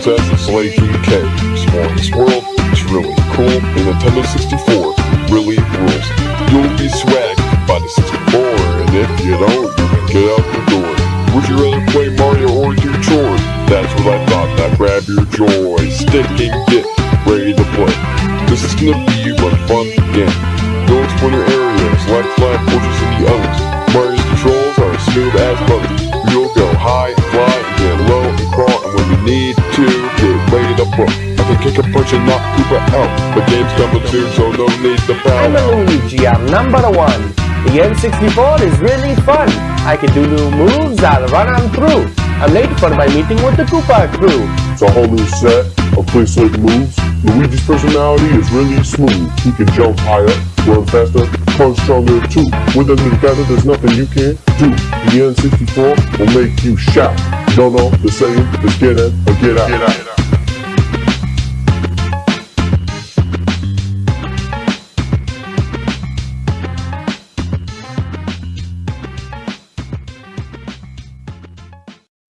Princess and Slay King K. Exploring this world, it's really cool. And Nintendo 64 really rules. You'll be swagged by the 64, and if you don't, you can get out the door. Would you rather play Mario or do chores? That's what I thought. Now grab your joystick and get ready to play. This is gonna be one fun game. Go explore your areas like flat fortress and the others. Mario's controls are smooth as butter. To, get. I can kick a punch and knock Koopa out. The game's coming soon, so no need to I'm a Luigi, I'm number one. The N64 is really fun. I can do new moves, I'll run on through. I'm late for my meeting with the Koopa crew. It's a whole new set of play slick moves. Luigi's personality is really smooth. He can jump higher, run faster, punch stronger too. With them together, there's nothing you can't do. The N64 will make you shout. Don't know the saying, just get in or get out. Get out.